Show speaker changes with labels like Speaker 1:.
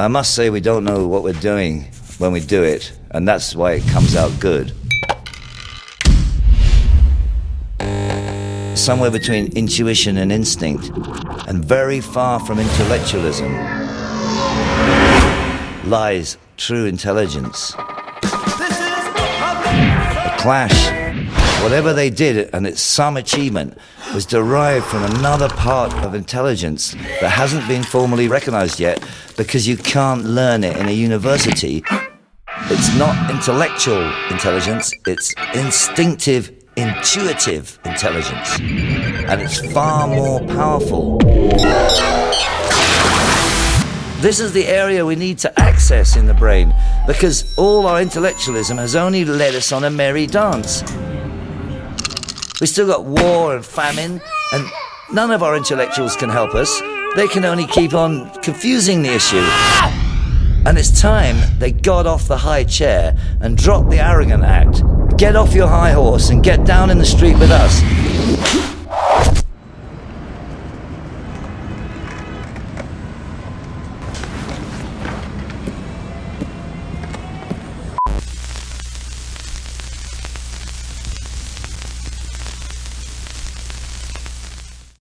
Speaker 1: I must say we don't know what we're doing when we do it, and that's why it comes out good. Somewhere between intuition and instinct, and very far from intellectualism, lies true intelligence. The clash, whatever they did, and it's some achievement, was derived from another part of intelligence that hasn't been formally recognized yet because you can't learn it in a university. It's not intellectual intelligence, it's instinctive, intuitive intelligence. And it's far more powerful. This is the area we need to access in the brain because all our intellectualism has only led us on a merry dance. We still got war and famine, and none of our intellectuals can help us. They can only keep on confusing the issue. And it's time they got off the high chair and dropped the arrogant act. Get off your high horse and get down in the street with us.